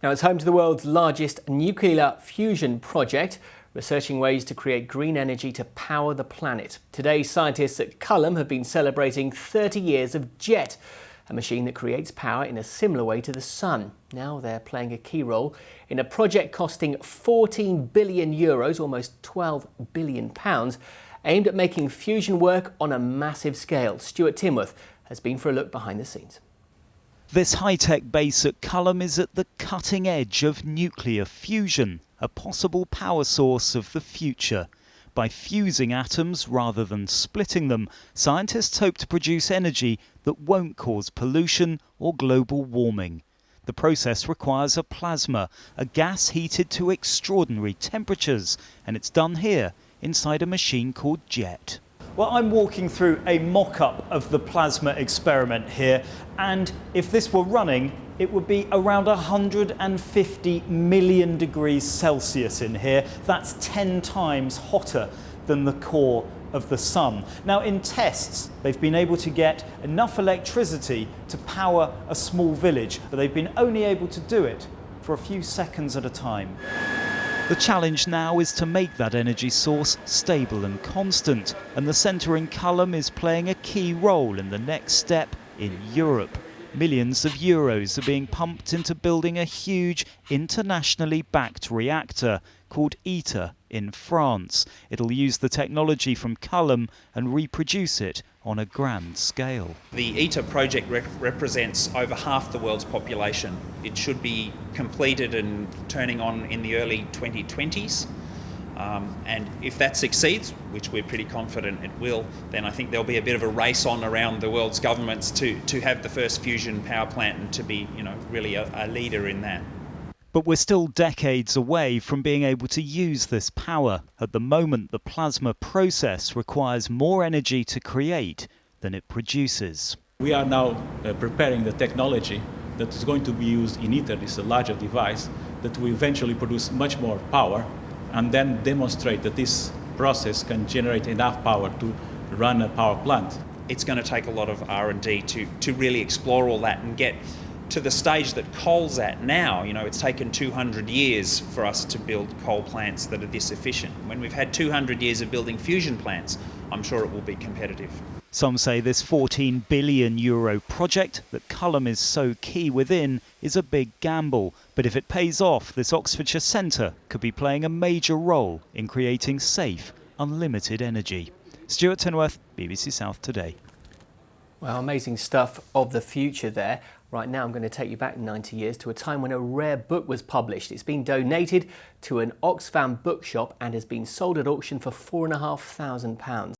Now it's home to the world's largest nuclear fusion project, researching ways to create green energy to power the planet. Today, scientists at Culham have been celebrating 30 years of JET, a machine that creates power in a similar way to the sun. Now they're playing a key role in a project costing 14 billion euros, almost 12 billion pounds, aimed at making fusion work on a massive scale. Stuart Tinworth has been for a look behind the scenes. This high-tech base at Culham is at the cutting edge of nuclear fusion, a possible power source of the future. By fusing atoms rather than splitting them, scientists hope to produce energy that won't cause pollution or global warming. The process requires a plasma, a gas heated to extraordinary temperatures, and it's done here inside a machine called JET. Well, I'm walking through a mock-up of the plasma experiment here, and if this were running, it would be around 150 million degrees Celsius in here. That's 10 times hotter than the core of the sun. Now in tests, they've been able to get enough electricity to power a small village, but they've been only able to do it for a few seconds at a time. The challenge now is to make that energy source stable and constant, and the centre in Culham is playing a key role in the next step in Europe. Millions of euros are being pumped into building a huge internationally backed reactor called ITER in France. It'll use the technology from Culham and reproduce it on a grand scale. The ITER project rep represents over half the world's population. It should be completed and turning on in the early 2020s. Um, and if that succeeds, which we're pretty confident it will, then I think there'll be a bit of a race on around the world's governments to, to have the first fusion power plant and to be, you know, really a, a leader in that. But we're still decades away from being able to use this power. At the moment, the plasma process requires more energy to create than it produces. We are now uh, preparing the technology that is going to be used in ITER, this a larger device, that will eventually produce much more power and then demonstrate that this process can generate enough power to run a power plant. It's going to take a lot of R&D to, to really explore all that and get to the stage that coal's at now. You know, it's taken 200 years for us to build coal plants that are this efficient. When we've had 200 years of building fusion plants, I'm sure it will be competitive. Some say this 14 billion euro project that Culham is so key within is a big gamble, but if it pays off, this Oxfordshire centre could be playing a major role in creating safe, unlimited energy. Stuart Tinworth, BBC South Today. Well, amazing stuff of the future there. Right now, I'm going to take you back 90 years to a time when a rare book was published. It's been donated to an Oxfam bookshop and has been sold at auction for £4,500.